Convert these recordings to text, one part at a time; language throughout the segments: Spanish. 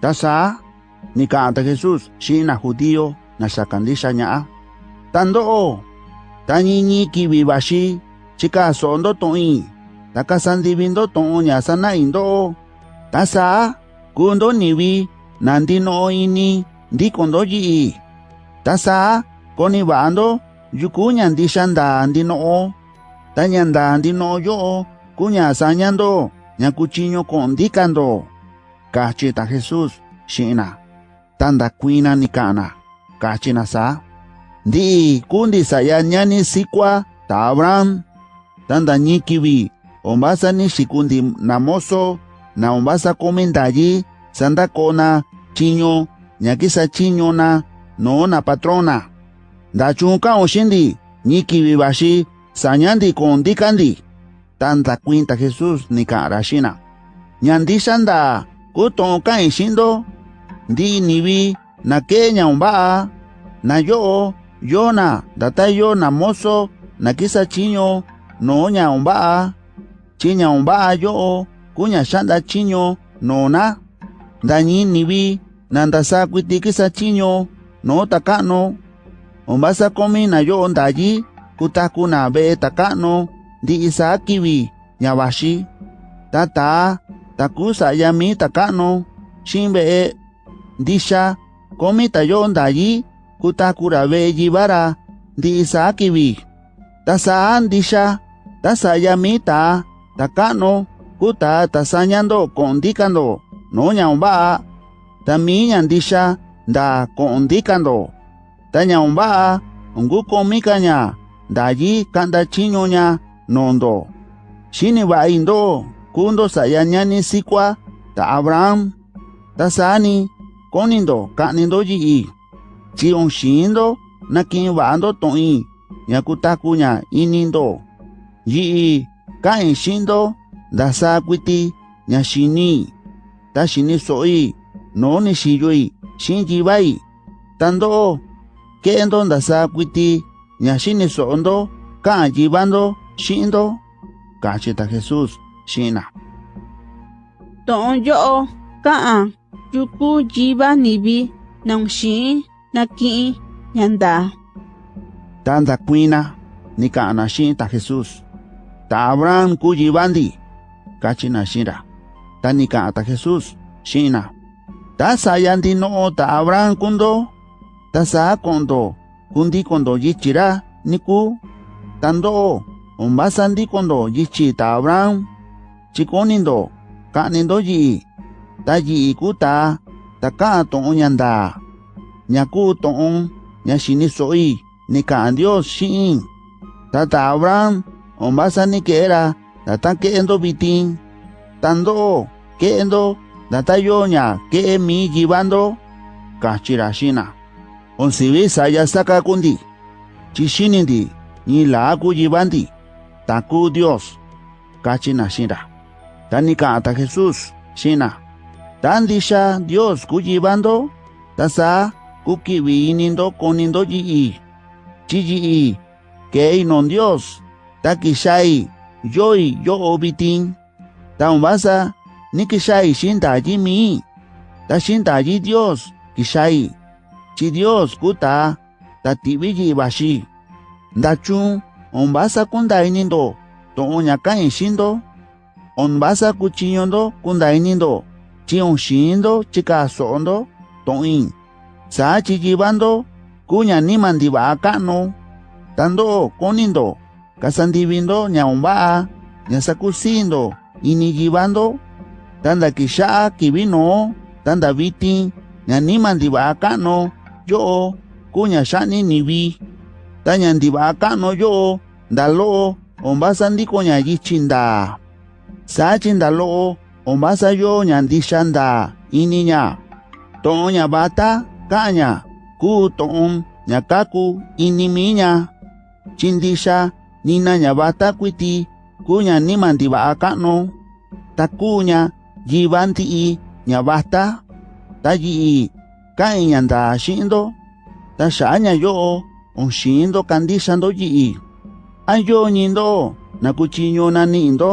Tasa, ni kaanta Jesus, si na hudiyo na sa kandisa niya. Ah. Tandoo, tanyini kibibashi, chika sondo toin, takasandibindo toon niya sana indo. Tasa, kundo niwi, nandino ini, di kondo jii. Tasa, konibando, yukunyan di shanda andinoo, tanyanda andinoo yoo, kunya sanyando, nyakuchinyo kondikando. Kachita Jesus shina. Tanda kuina ni kana. Kachina sa. Ndi kundi saya nyani sikwa ta Abraham. Tanda nyikiwi. Ombasa ni shikundi namoso na ombasa komendaji sanda kona chiño nyakisa chiño na no na patrona. Da chunka oshindi nyikiwi bashi sanyandi kondikandi. Tanda cuenta Jesus ni karashina. kutonka ishindo. Ndi nibi na kenya umba na yo yona datayo na moso na kisa chinyo noonya umba chinya umba yo kunya shanda chinyo no na. Ndani nibi na ndasa kwiti kisa chinyo no takano. Ombasa komi na yo ndaji kutaku na be takano. Ndi isa kiwi nyavaxi tata takusa yami takano shimbe ndisha komi tayo ndayi kutakura be jibara ndi isa kiwi tasa ndisha tasa yami ta takano kuta tasanyando kondikando no ñaumba tami ñandisha nda kondikando. Ta ñaumba ngu komikaña ndayi kanda chiñoña nondo. Shini ba indo kundo saya ñani sikwa ta abraham ta sani konindo kanindo yi'i chi onxindo nakin va'ando to'i ña kutakuña inindo yi'i ka'in xindo ndasa kuiti ña xini ta xini so'i no ni xiyoi xin yiva'i tando'o ke'endo ndasa kuiti ña xini so'ondo ka'an yivando xi'ndo kachi ta Jesus xina To'on yo'o ka'an yuku yiva nivi nong xin naki'in ñanda. tanda kuina ni ka'ana xi'in ta Jesus ta Abraham ku yivandi kachi na xira ta ni ka'an ta Jesus xina. Ta sayandi no'o ta Abraham kundo ta sa kondo kundi kondo yichira niku tando umbasandi kondo yichi ta Abraham chikonindo ka'nindo yi'i ta yi'i ku ta ta ka'an to'on ñanda ñaku to'on ña xini so'i ni ka'an Dios xi'in ta ta Abraham umbasani ke'era ta ta ke'endo vitin tando ke'endo ta ta yo ña ke'e mi yivando kachira xina onsivi saya saka kundi chixinindi ni la ku yivandi taku Dios kachina tani ka'an ta Jesus xina tandisha Dios ku yivando tasa ku kivi inindo konindo yi'i. Chi yi'i ke'i non Dios ta kixai yoi yo'o vitin ta umbasa ni kixai xindayi mi. Ta xindayi Dios kixai chi Dios kuta ta tivi yivaxi ndachun umbasa kunda inindo to'on ña ka'in onbasa kuchiyondo kundainindo, chionshindo chikasondo toin. Sa chichibando kuña nimandiba akano. Tando konindo, kasandibindo ñaombaa, ñasakusindo, iniyibando, tanda kishaa kibino, tanda biti, ñanimandiba akano, yo, kuña shani nibi. Tañandiba akano yo, ndalo, ombasa ndiko yichinda sachinda lo'o omasayo ñandixanda iniña. To'on bata ka'anña ku to'on ñakaku inimiña. Chindixa nina ñavata kuiti ku takunya, ndiva'a i, ta kuña yiva ndi'i ñavata ta yi'i ka'in ñanda xi'indo ta xa'a kandi onxi'indo jii. Ayo nindo, ñindo nakuchiño nani'indo.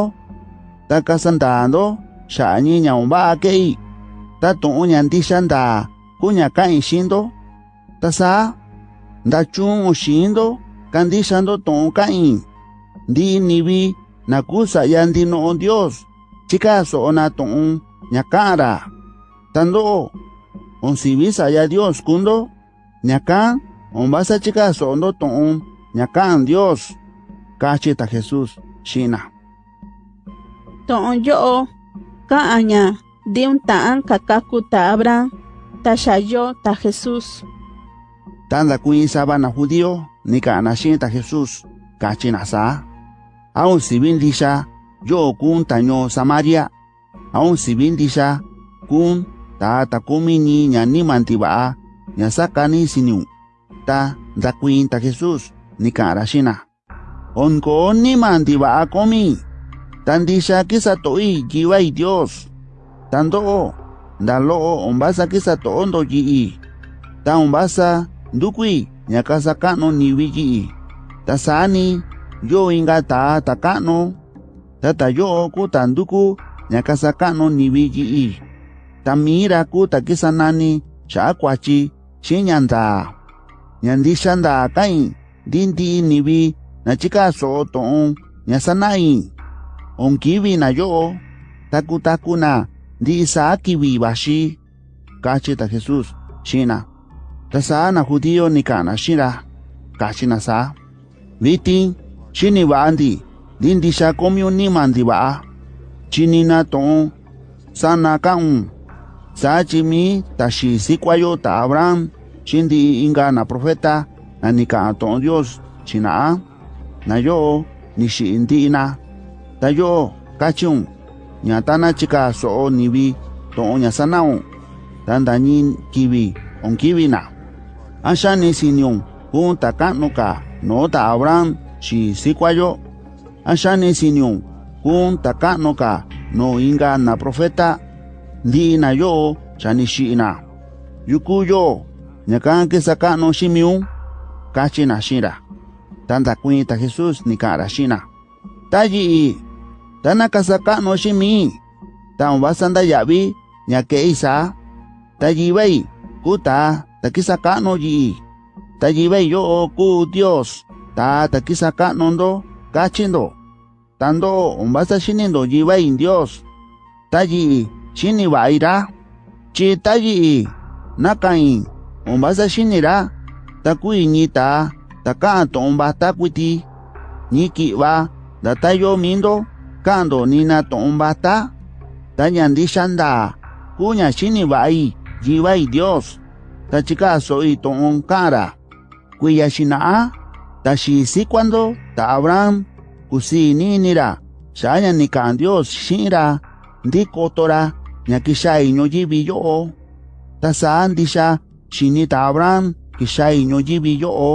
Na ta kasandando xa'a ñi ña umba'a ke'i ta tu'un ñandixan nda kuña ka'in xindo ta saa ndachun xindo kandixando tu'un ka'in ndi nivi nakusa ya ndino'o Dios chikaso'o na tu'un ña ka'an-ra tando'o onsivisa ya Dios kundo ña ka'an ombasa chikaso'ondo tu'un ña ka'an Dios kachi ta Jesús xina tu'un yo'o ka'an ña ndi un ta'an kakaku ta Abraham ta xayo ta Jesús tanda kuin sabana judío ni ka'an xin ta Jesús kachi na sa aun sibin disha yo kun taño Samaria. Aun sibin disha kun ta ta kumi ni ña ni mantiba ña sakani siniu. Ta da kuin ta Jesús ni ka'an xina onko ni mantiba komi Tandisha kisa toi jiwai Dios. Tando ndalo ombasa kisa to ondo jii. Ta ndukui nyakasa kano niwi jii. Tasani yo inga ta takano. Tata yo ku tanduku nyakasa kano niwi jii. Tamira ku takisa nani chakwachi chinyanda. Nyandisha nda kain dindi niwi nachika so toon nyasanai. on kiwi na yo, taku taku na di sa kiwi bashi, kachi ta Jesus, shina. Ta sa na judío ni kana shira, kachi na sa. Vitin, shini ba andi, din di sa komyo ni mandi ba. Chini na ton, sa na kaun, sa chimi ta shi sikwayo ta Abraham, shindi inga na profeta, na ni kana ton Dios, shina na yo, ni shi indi na. Yo kachun ña tana chika so'o nivi to'on ña sana'un ta ndañi kivi on kivi na axa ni siniun kun ta ka'nu ka no ta Abraham xi sikuayo. Axa ni siniun kun no inga na profeta. Ndi'i na yo xa ni xi'ina yuku yo ña kan kisa ka'nu ximiun kachi na xira ta ndakuin ta Jesús ni ka'an-ra xina ta tanakasaka no shimi, tan wasanda yavi, ñake isa, tayibei, kuta, takisaka no yi, tayibei yo o ku Dios, ta takisaka nondo, kachindo, tando umbasa shinindo yibay Dios, tayi, shini vaira, chi tayi, nakain, umbasa shinira, takui nita, ta kanto umbata kuti ñikiba, datayo mindo, ka'ando nina to'on bata ta ñandixa nda kuña xini va'i yivai Dios. Ta chikaso'i to'on ka'anra kuiya xina'a ta xi sikuando ta Abraham kusi ninira xaña ni ka'an Dios xi'inra ndi kotora ña kixai ñoyivi yo'o ta saa ndixa xini ta Abraham kixai ñoyivi yo'o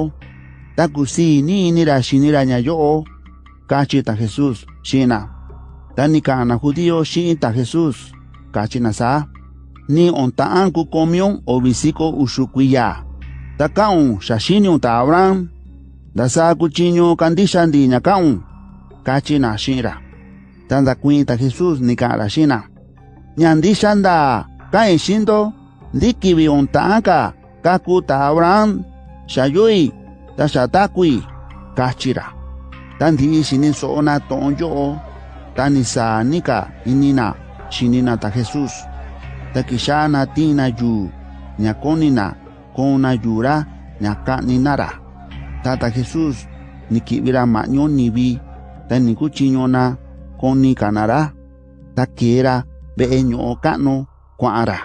ta kusi ninira xinira ña yo'o kachi ta Jesús xina tani kana judío shinta Jesús. Kachina sa ni ontaan ku komion obisiko ushukuya takaun shashini ta Abraham. Dasa kuchinyo kandisha ndi nyakaun kachina shira tanda kuinta Jesús ni kara shina nyandisha nda kain shindo ndikibi ontaanka kaku ta Abraham. Shayui tashatakui kachira tandi shini soona o tanisa nika inina shinina ta Jesús takishana tina yu ñakonina kona yura ñakaninara tata Jesús nikibira maño nibi ta nikuchiñona koni kanara ta kera ve'e ño'o ka'nu kua'ara